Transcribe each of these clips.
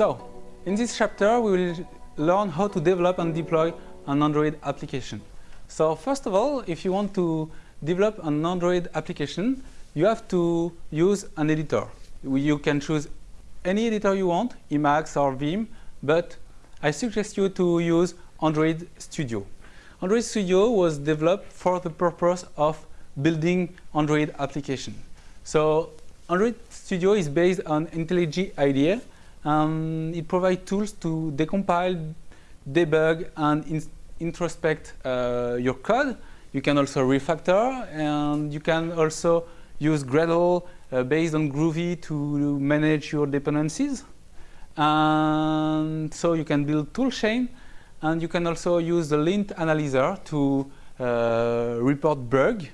So, in this chapter we will learn how to develop and deploy an Android application. So first of all, if you want to develop an Android application, you have to use an editor. You can choose any editor you want, Emacs or Vim, but I suggest you to use Android Studio. Android Studio was developed for the purpose of building Android application. So Android Studio is based on IntelliJ IDEA. And it provides tools to decompile, debug, and in introspect uh, your code. You can also refactor, and you can also use Gradle uh, based on Groovy to manage your dependencies. And so you can build toolchain, and you can also use the lint analyzer to uh, report bug.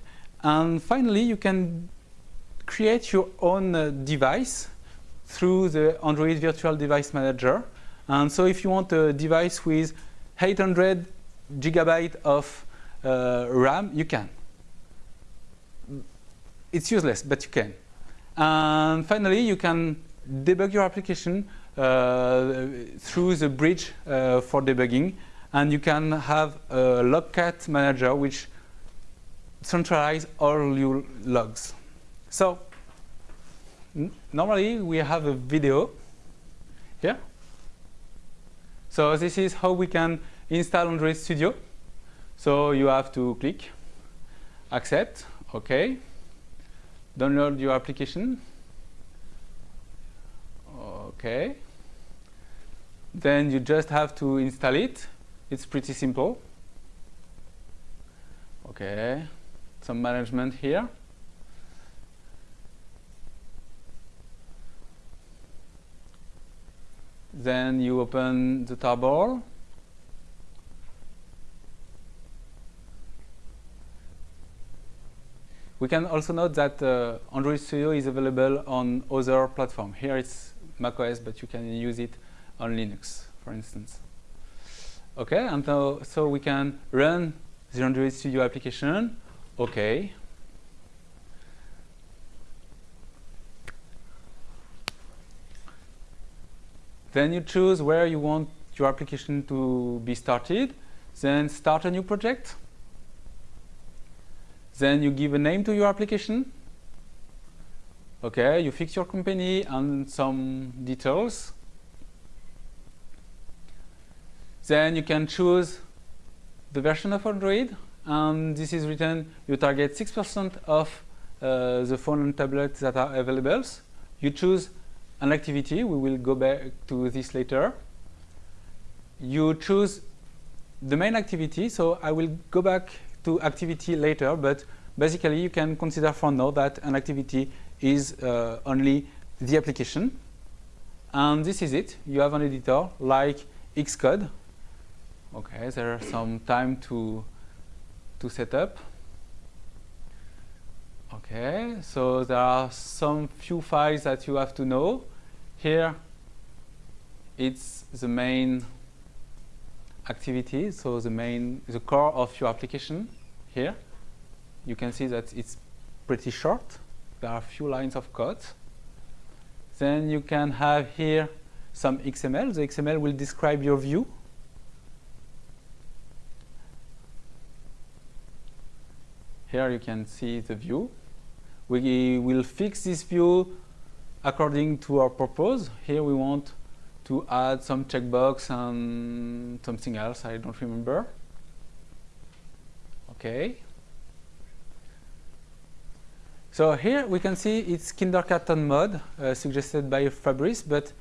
And finally, you can create your own uh, device through the Android Virtual Device Manager. And so if you want a device with 800 gigabyte of uh, RAM, you can. It's useless, but you can. And finally, you can debug your application uh, through the bridge uh, for debugging. And you can have a logcat manager which centralize all your logs. So normally we have a video here. So this is how we can install Android Studio. So you have to click accept, OK, download your application, OK. Then you just have to install it. It's pretty simple. OK, some management here. Then you open the tarball. We can also note that uh, Android Studio is available on other platforms. Here it's macOS, but you can use it on Linux, for instance. Okay, and so, so we can run the Android Studio application. Okay. Then you choose where you want your application to be started. Then start a new project. Then you give a name to your application. Okay, you fix your company and some details. Then you can choose the version of Android. And this is written, you target 6% of uh, the phone and tablets that are available. You choose an activity. We will go back to this later. You choose the main activity. So I will go back to activity later, but basically you can consider for now that an activity is uh, only the application. And this is it. You have an editor like Xcode. Okay, there are some time to to set up. Okay, so there are some few files that you have to know. Here, it's the main activity, so the main, the core of your application here. You can see that it's pretty short. There are a few lines of code. Then you can have here some XML. The XML will describe your view. Here you can see the view. We will fix this view according to our purpose. Here we want to add some checkbox and something else, I don't remember. Okay. So here we can see it's kindergarten mode uh, suggested by Fabrice, but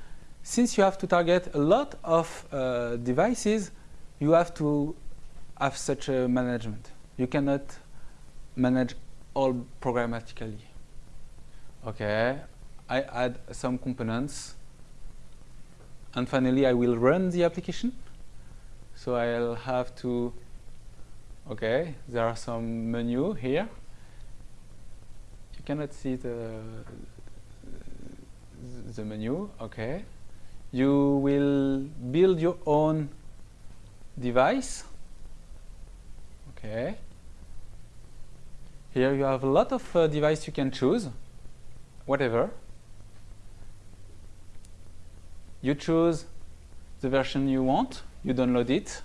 since you have to target a lot of uh, devices, you have to have such a management. You cannot manage all programmatically. Okay, I add some components and finally I will run the application. So I'll have to, okay, there are some menu here. You cannot see the, the menu, okay. You will build your own device, okay. Here you have a lot of uh, device you can choose, whatever. you choose the version you want, you download it,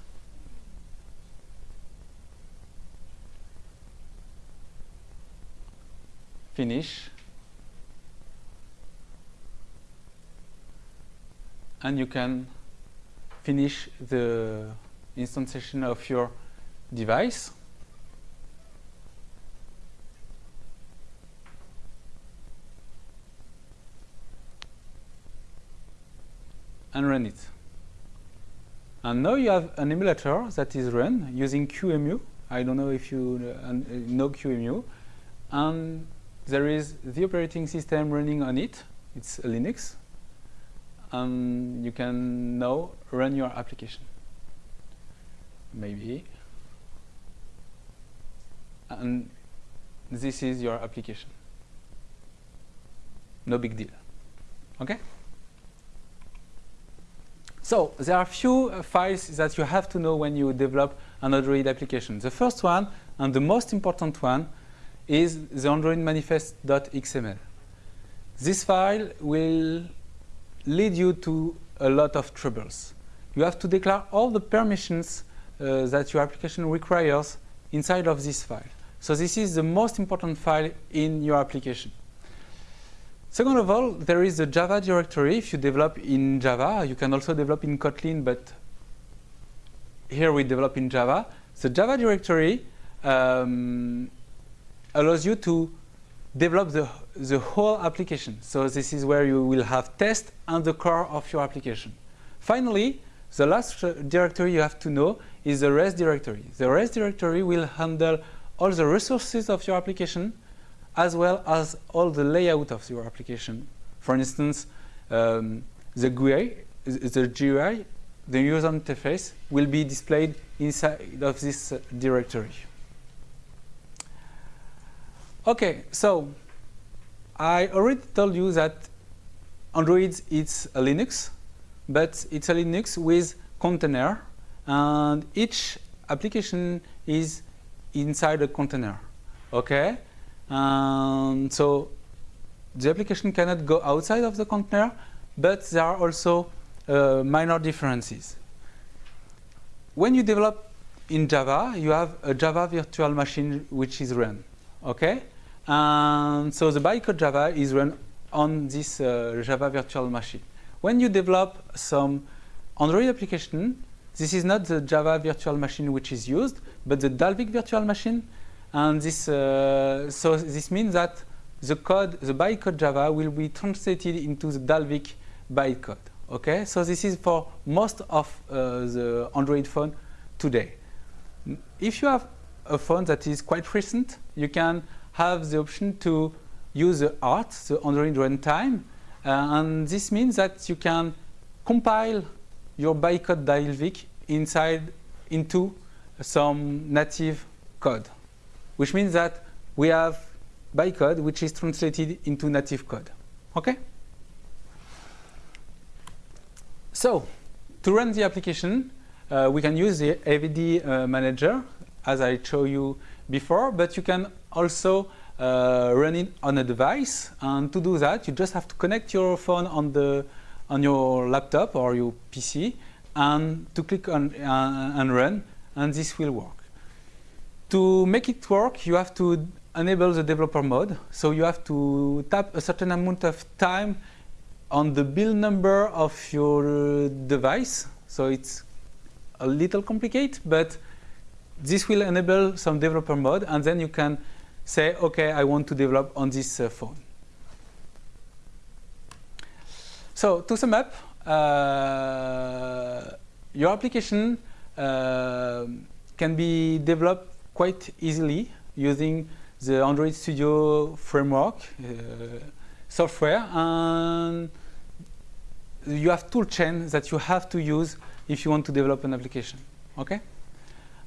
finish, and you can finish the instantiation of your device. And run it. And now you have an emulator that is run using QEMU. I don't know if you uh, know QEMU. And there is the operating system running on it. It's Linux. And you can now run your application. Maybe. And this is your application. No big deal. Okay? So there are a few uh, files that you have to know when you develop an Android application. The first one, and the most important one, is the Android manifest.xml. This file will lead you to a lot of troubles. You have to declare all the permissions uh, that your application requires inside of this file. So this is the most important file in your application. Second of all, there is a Java directory. If you develop in Java, you can also develop in Kotlin, but here we develop in Java. The Java directory um, allows you to develop the, the whole application. So this is where you will have test and the core of your application. Finally, the last directory you have to know is the res directory. The res directory will handle all the resources of your application as well as all the layout of your application. For instance, um, the GUI, the GUI, the user interface, will be displayed inside of this uh, directory. Okay, so I already told you that Android is a Linux, but it's a Linux with container, and each application is inside a container. Okay, um, so the application cannot go outside of the container, but there are also uh, minor differences. When you develop in Java, you have a Java virtual machine which is run, okay? And so the bytecode Java is run on this uh, Java virtual machine. When you develop some Android application, this is not the Java virtual machine which is used, but the Dalvik virtual machine and this, uh, so this means that the code, the bytecode Java will be translated into the Dalvik bytecode. Okay, so this is for most of uh, the Android phone today. If you have a phone that is quite recent, you can have the option to use the ART, the Android runtime, uh, and this means that you can compile your bytecode Dalvik inside into some native code which means that we have bytecode which is translated into native code. Okay? So, to run the application, uh, we can use the AVD uh, manager, as I showed you before, but you can also uh, run it on a device. And to do that, you just have to connect your phone on, the, on your laptop or your PC and to click on uh, and run, and this will work. To make it work, you have to enable the developer mode. So you have to tap a certain amount of time on the build number of your device. So it's a little complicated, but this will enable some developer mode, and then you can say, OK, I want to develop on this uh, phone. So to sum up, uh, your application uh, can be developed quite easily using the Android Studio framework uh, software and you have tool chain that you have to use if you want to develop an application okay?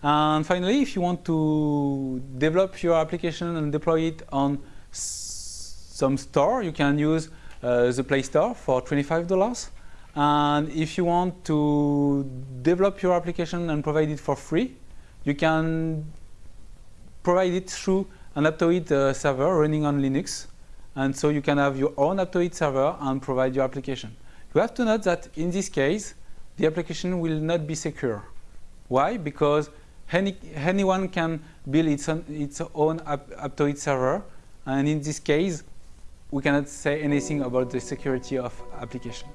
And finally if you want to develop your application and deploy it on some store you can use uh, the Play Store for $25 and if you want to develop your application and provide it for free you can provided through an Aptoide uh, server running on Linux. And so you can have your own Aptoide server and provide your application. You have to note that in this case, the application will not be secure. Why? Because any, anyone can build its own, its own Aptoide server, and in this case, we cannot say anything about the security of application.